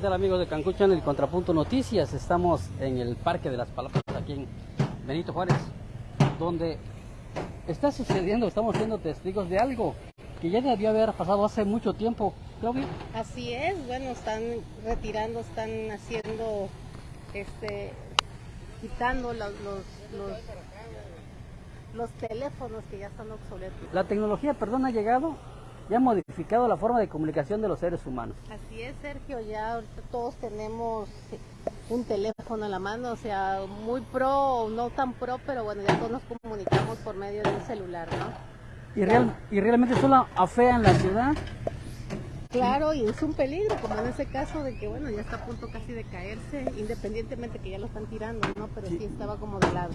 ¿Qué tal amigos de Cancún Channel Contrapunto Noticias? Estamos en el Parque de las Palapas, aquí en Benito Juárez, donde está sucediendo, estamos siendo testigos de algo que ya debió haber pasado hace mucho tiempo, Claudia. Así es, bueno, están retirando, están haciendo, este, quitando los, los, los, los teléfonos que ya están obsoletos. La tecnología, perdón, ha llegado y ha modificado la forma de comunicación de los seres humanos. Así es, Sergio, ya todos tenemos un teléfono a la mano, o sea, muy pro o no tan pro, pero bueno, ya todos nos comunicamos por medio de un celular, ¿no? Y, real, y realmente solo afean la ciudad. Claro, y es un peligro, como en ese caso de que, bueno, ya está a punto casi de caerse, independientemente que ya lo están tirando, ¿no? Pero sí, estaba como de lado.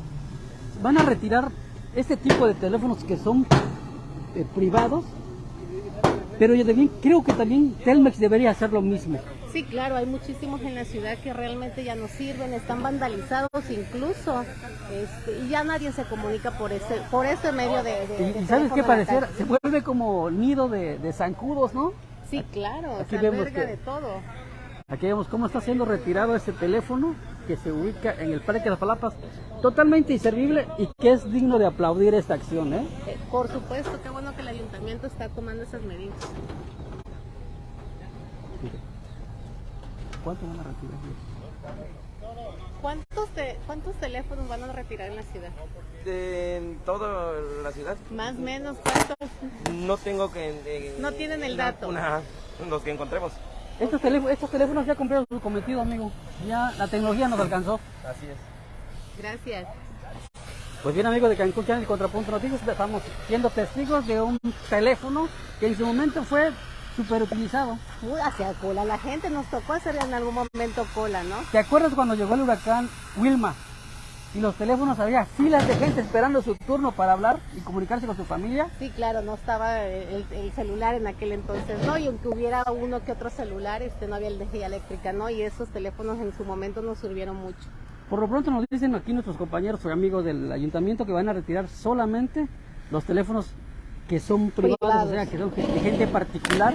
Van a retirar este tipo de teléfonos que son eh, privados, pero yo también creo que también Telmex debería hacer lo mismo. Sí, claro, hay muchísimos en la ciudad que realmente ya no sirven, están vandalizados incluso, este, y ya nadie se comunica por ese, por ese medio de... de y, de y sabes qué parecer, se vuelve como nido de, de zancudos, ¿no? Sí, claro, Aquí se vemos que- de todo. Aquí vemos cómo está siendo retirado este teléfono que se ubica en el Parque de las Palapas, totalmente inservible y que es digno de aplaudir esta acción, ¿eh? Por supuesto, qué bueno que el ayuntamiento está tomando esas medidas. ¿Cuánto van a retirar? ¿Cuántos, te- ¿Cuántos teléfonos van a retirar en la ciudad? En toda la ciudad. Más o menos, ¿cuántos? No tengo que... eh, No tienen el dato. una- los que encontremos. Estos, teléfonos, estos teléfonos ya cumplieron su cometido, amigo. Ya la tecnología nos alcanzó. Así es. Gracias. Pues bien, amigos de Cancún Channel y Contrapunto Noticias, estamos siendo testigos de un teléfono que en su momento fue súper utilizado. Uy, hacia cola, la gente nos tocó hacer en algún momento cola, ¿no? ¿Te acuerdas cuando llegó el huracán Wilma? Y los teléfonos había filas de gente esperando su turno para hablar y comunicarse con su familia. Sí, claro, no estaba el, el celular en aquel entonces, ¿no? Y aunque hubiera uno que otro celular, este, no había energía eléctrica, ¿no? Y esos teléfonos en su momento nos sirvieron mucho. Por lo pronto nos dicen aquí nuestros compañeros o amigos del ayuntamiento que van a retirar solamente los teléfonos que son privados, Privados. o sea, que son de gente particular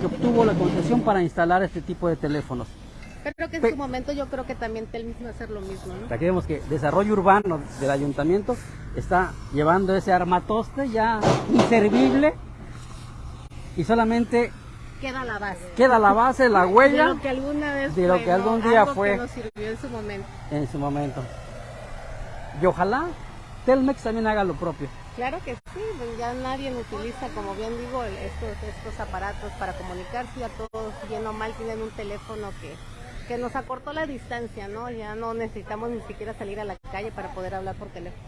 que obtuvo la concesión para instalar este tipo de teléfonos. Pero que en su momento yo creo que también Telmex va a hacer lo mismo, ¿no? Aquí vemos que Desarrollo Urbano del Ayuntamiento está llevando ese armatoste ya inservible y solamente Queda la base. queda la base, la De huella lo que alguna vez de lo que algún día Algo fue. que nos sirvió en su momento. en su momento. Y ojalá Telmex también haga lo propio. Claro que sí, pues ya nadie utiliza, como bien digo, estos, estos aparatos para comunicarse, ya todos bien o mal tienen un teléfono que, que nos acortó la distancia, ¿no? Ya no necesitamos ni siquiera salir a la calle para poder hablar por teléfono.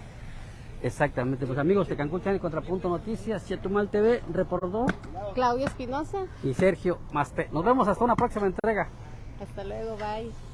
Exactamente, pues amigos de Cancún Channel Contrapunto Noticias, Chetumal TV reportó Claudia Espinosa, y Sergio Masté. Nos vemos hasta una próxima entrega. hasta luego, bye.